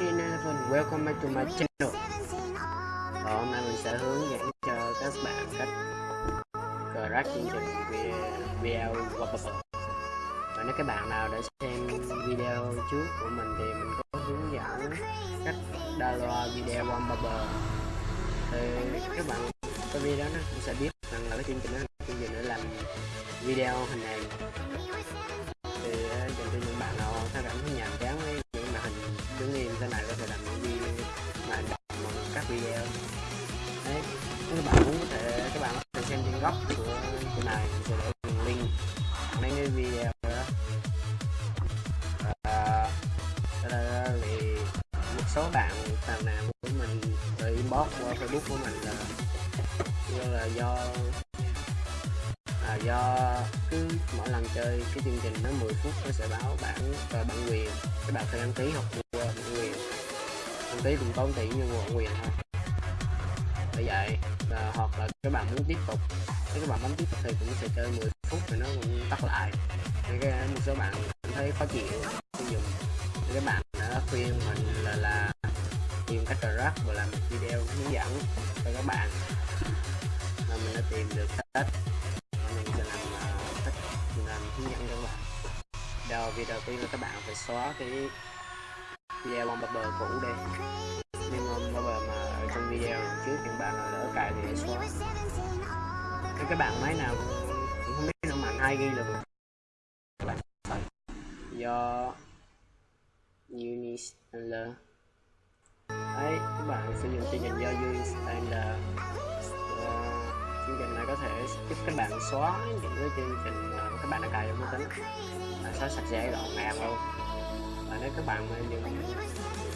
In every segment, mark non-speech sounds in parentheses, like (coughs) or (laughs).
1911 Welcome back to my channel. Và hôm nay mình sẽ hướng dẫn cho các bạn cách crack chương trình video Wallpaper Và nếu các bạn nào đã xem video trước của mình thì mình có hướng dẫn cách download video Wallpaper Thì các bạn có video đó cũng sẽ biết rằng là cái chương trình đó chương trình để làm video hình ảnh. Thì ờ, dành cho những bạn nào thấy cảm thấy nhàm chán với chúng em sau này có thể làm những video mà bằng các video. Đấy, các bạn muốn có thể, các bạn có thể xem trên góc của của này mình sẽ để đường link mấy cái video đó. Ờ, và đây thì một số bạn phàn nàn của mình từ inbox qua facebook của mình là do là do là do cứ mỗi lần chơi cái chương trình nó 10 phút nó sẽ báo bản và bản quyền. Các bạn phải đăng ký hoặc tí cũng tốn tiền như mua quyền thôi. Bởi vậy à, hoặc là các bạn muốn tiếp tục nếu các bạn bấm tiếp tục thì cũng sẽ chơi 10 phút thì nó cũng tắt lại. Thì cái một số bạn cảm thấy khó chịu khi dùng thì các bạn đã khuyên mình là là tìm cách rác và làm một video hướng dẫn cho các bạn. Mà mình đã tìm được cách. Mình sẽ làm ờ, cách làm hướng dẫn cho các bạn. Đầu video đầu tiên là các bạn phải xóa cái video bằng bờ cũ đi nhưng mà bờ mà ở trong video trước những bạn nào lỡ cài thì xóa. Cái các bạn máy nào cũng không biết nó mạnh ai ghi được. do Unistander đấy, các bạn sử dụng chương trình do Unistander chương trình này có thể giúp các bạn xóa những cái chương trình mà các bạn đã cài vào máy tính. Và xóa sạch sẽ gọn gàng luôn và nếu các bạn mà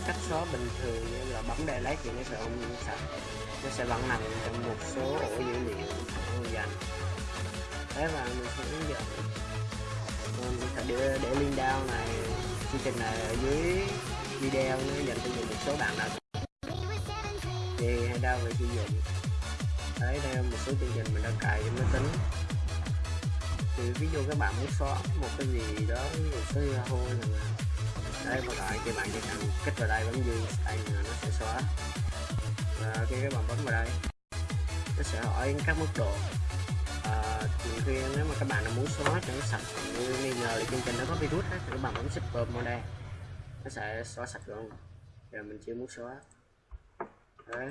cách xóa bình thường như là bấm delete thì nó sẽ không sạch. Nó sẽ vẫn nằm trong một số ổ dữ liệu không dành thế và mình sẽ hướng dẫn. Mình sẽ để, để link down này chương trình này ở dưới video nó dành cho một số bạn nào. Thì hãy đao về sử dụng đấy đây là một số chương trình mình đã cài trên máy tính. Thì ví dụ các bạn muốn xóa một cái gì đó một số yahoo là đây một loại thì bạn chỉ cần kích vào đây bấm duy đây là nó sẽ xóa và khi các bạn bấm vào đây nó sẽ hỏi các mức độ. À, khi nếu mà các bạn muốn xóa cho nó sạch. Như nghi ngờ thì chương trình nó có virus thì các bạn bấm super mode nó sẽ xóa sạch luôn. Giờ mình chưa muốn xóa đấy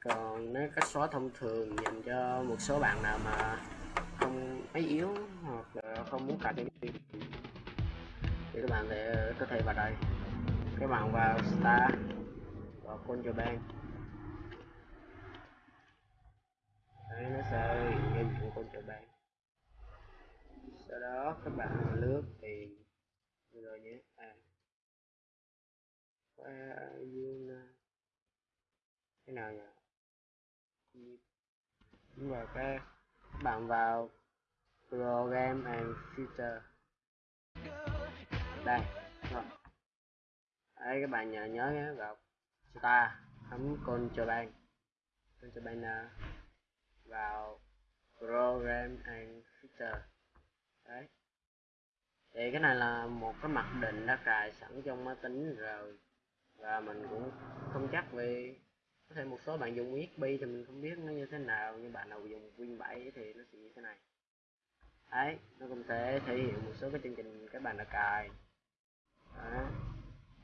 còn nếu cách xóa thông thường dành cho một số bạn nào mà không ấy yếu hoặc là không muốn cài cái thì các bạn sẽ có thể vào đây. Các bạn vào star, vào contraband đấy, nó sẽ hiện lên những contraband sau đó các bạn lướt thì rồi nhé. À. Cái nào nhỉ? Đúng rồi cái bạn vào program and filter đây, rồi. Đấy, các bạn nhớ nhớ nhé, vào star bấm control control à, vào program and filter đấy. Thì cái này là một cái mặc định đã cài sẵn trong máy tính rồi. Và mình cũng không chắc vì có thể một số bạn dùng USB thì mình không biết nó như thế nào nhưng bạn nào dùng Win 7 thì nó sẽ như thế này. Đấy nó cũng sẽ thể hiện một số cái chương trình các bạn đã cài. Đấy.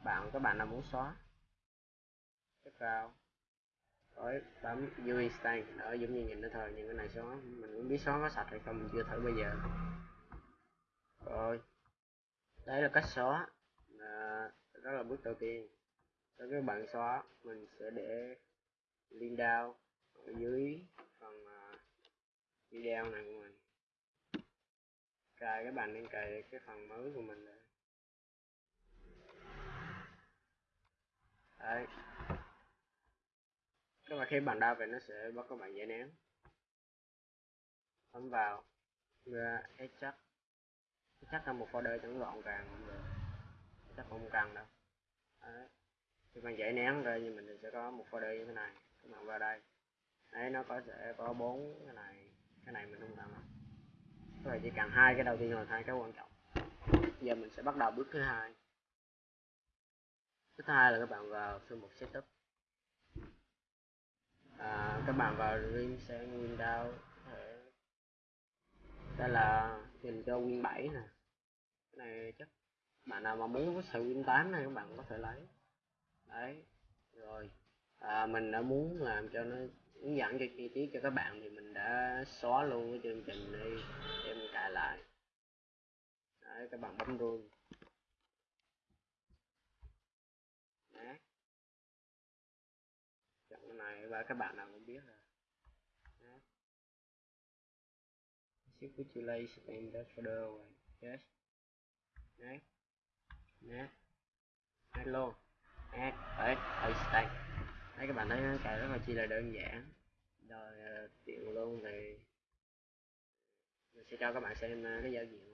bạn các bạn nào muốn xóa. Tiếp vào. Rồi bấm UI stand ở giống như nhìn nó thôi nhưng cái này xóa. Mình cũng biết xóa có sạch hay không mình chưa thử bây giờ. Rồi đấy là cách xóa. À, đó là bước đầu tiên. Cho các bạn xóa mình sẽ để link down ở dưới phần uh, video này của mình. Cài cái bàn đang cài cái phần mới của mình đây đấy. Các bạn khi bạn đau về nó sẽ bắt các bạn giải nén. Bấm vào ra chắc. Chắc là một folder chẳng gọn gàng cũng được. Chắc không cần đâu. Đấy. Khi bạn giải nén ra như mình thì sẽ có một folder như thế này các bạn vào đây. Đấy nó có sẽ có bốn cái này. Cái này mình không cần các bạn chỉ cần hai cái đầu tiên là hai cái quan trọng. Giờ mình sẽ bắt đầu bước thứ hai. Thứ hai là các bạn vào thư mục setup. À, các bạn vào Dream sang Windows đây là dành cho Win 7 nè. Cái này chắc bạn nào mà muốn có sự Win 8 này các bạn có thể lấy. Đấy rồi à, mình đã muốn làm cho nó hướng dẫn cho chi tiết cho các bạn thì mình đã xóa luôn cái chương trình đi để mình cài lại. Đấy các bạn bấm run đấy. Chọn cái này và các bạn nào cũng biết rồi. Đấy. Circulation in that folder yes. Đấy. Đấy hello. Add add extend đấy các bạn thấy cài rất là chi là đơn giản. Rồi ờ, tiện luôn thì mình sẽ cho các bạn xem ờ, cái giao diện.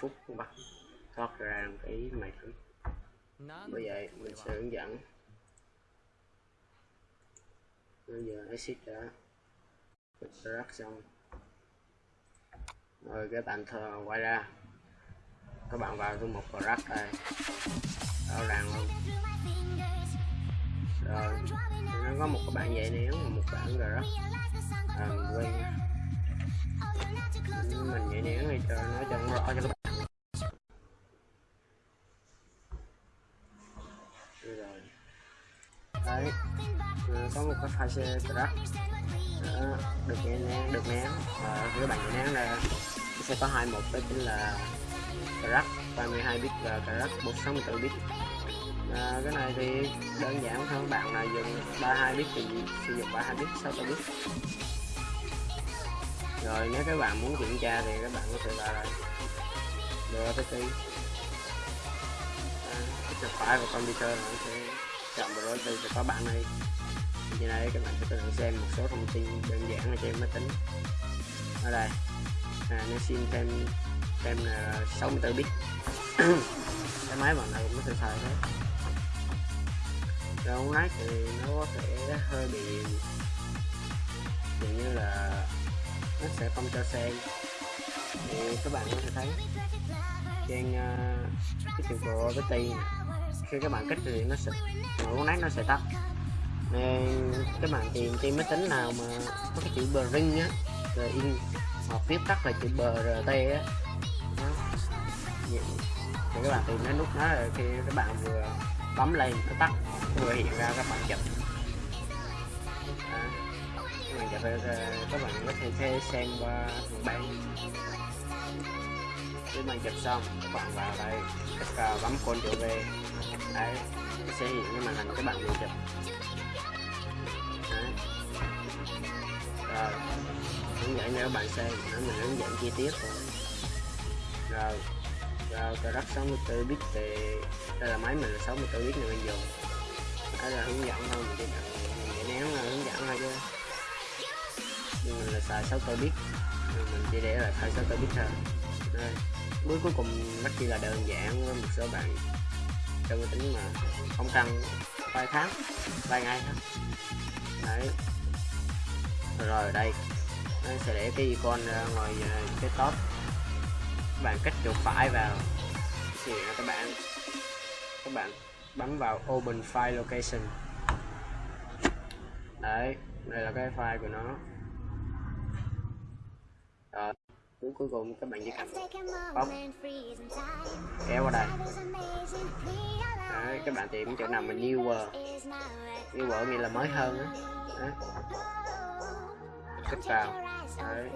Phút bắt thoát ra một cái máy thử bây giờ mình sẽ hướng dẫn. Bây giờ exit đã extract xong. Rồi các bạn thờ quay ra. Các bạn vào thư một crack đây. Rõ ràng luôn rồi. Nó có một cái bạn dạy nén và một bảng rack à, mình quên. Ừ, mình nhảy nén thì cho nó cho rõ cho các có một cái file xe track đó, được nén được nén và các bạn nén là sẽ có hai mục đó chính là track 32 bit và track 164 bit. À, cái này thì đơn giản thôi bạn là dùng 32 bit thì sử dụng 32 bit 64 bit. Rồi nếu các bạn muốn kiểm tra thì các bạn có thể vào đây. Đưa cái key à, phải vào computer nó sẽ chọn vào thì sẽ có bạn này như này các bạn có thể xem một số thông tin đơn giản ở trên máy tính. Ở đây. À, nó xin thêm thêm là 64 bit. (coughs) Cái máy bạn nào cũng có thể xài thế rồi ông thì nó có thể hơi bị dường như là nó sẽ không cho xem. Thì các bạn có thể thấy trên uh, cái trường của cái ti khi các bạn kích thì nó sẽ ngọn nát nó sẽ tắt nên các bạn tìm trên máy tính nào mà có cái chữ bring á, rồi in hoặc viết tắt là chữ brt á. Thì các bạn tìm cái nút đó rồi khi các bạn vừa bấm lên nó tắt, vừa hiện ra các bạn chụp. Mình chụp ờ, các bạn có thể xem qua phần bay khi bạn chụp xong, các bạn vào đây, các bấm Ctrl V, đấy, sẽ hiện cái màn hình các bạn vừa chụp rồi. Hướng dẫn cho các bạn xem nữa mình hướng dẫn chi tiết rồi rồi. Rồi, cờ đất 64 bit thì, đây là máy mình là 64 bit này mình dùng. Đây là hướng dẫn thôi, mình chỉ để mình nén là hướng dẫn thôi chứ. Nhưng mình là xài 64 bit. Mình chỉ để là thay 64 bit thôi. Đây bước cuối cùng rất chỉ là đơn giản với một số bạn trong máy tính mà không cần, vài tháng, vài ngày thôi. Đấy rồi đây. Nó sẽ để cái icon ra ngoài ờ, cái top. Các bạn kích chuột phải vào. Thì các bạn các bạn bấm vào open file location. Đấy đây là cái file của nó. Rồi cuối cuối cùng các bạn chỉ cần bóc kéo vào đây. Đấy, các bạn tìm chỗ nào mà newer newer nghĩa là mới hơn á kích vào đấy.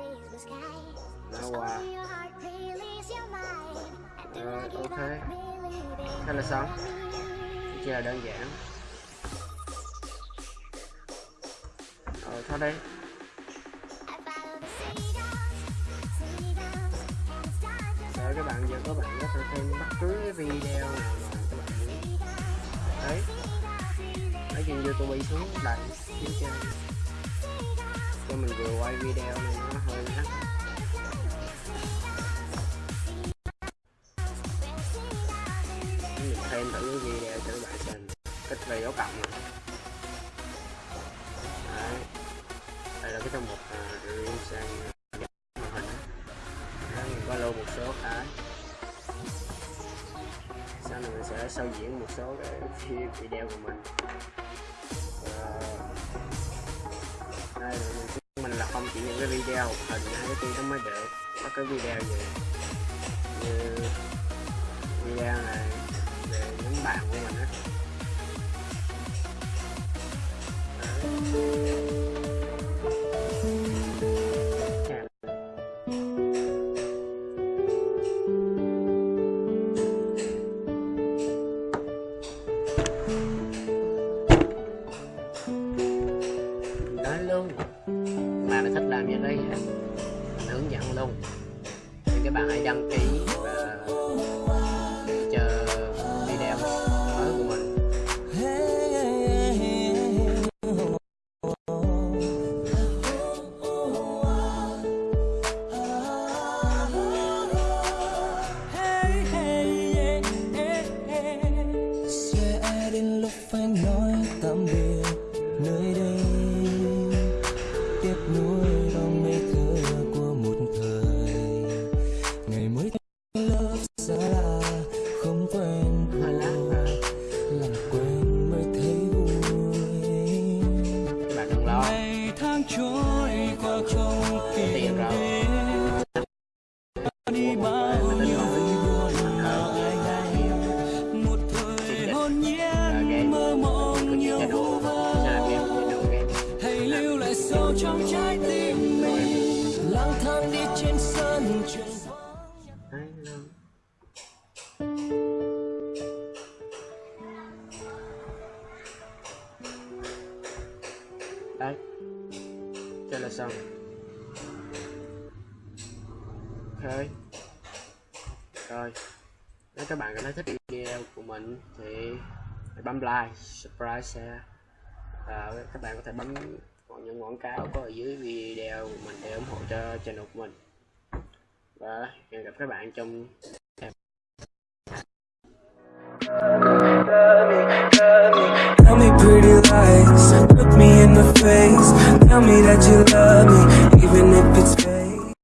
nó qua. rồi ok. thế là xong. Chỉ là đơn giản. Thôi đây để các bạn giờ các bạn có thể thêm bất cứ video nào mà các bạn đấy. Lấy trên youtube xuống đặt phía trên cho mình vừa quay video này nó hơi hắt mình thêm thử cái video cho các bạn xem. Cách về dấu cộng này. đấy. Đây là cái trong một uh, sang màn hình. Đó mình có lưu một số cái. Sau này mình sẽ sau diễn một số cái (laughs) video của mình. Cái video hình hay cái tin nó mới được có cái video gì. Như video này, về những bạn của mình á. Ngày mới thấy lớp xa lạ, không quen hơi làm quen mới thấy vui. Bạn đừng lo ngày tháng trôi qua không tìm đến. Đi bao nhiêu vui buồn nào ai hay. Một thời hồn nhiên mơ mộng nhiều vô vơ. Hãy lưu lại sâu trong trái tim mình. Lang thang đi trên sân trường. Mình thì hãy bấm like subscribe share và các bạn có thể bấm những quảng cáo có ở dưới video của mình để ủng hộ cho channel của mình và hẹn gặp các bạn trong Tell me pretty lies, look me in the face. Tell me that you love me, even if it's fake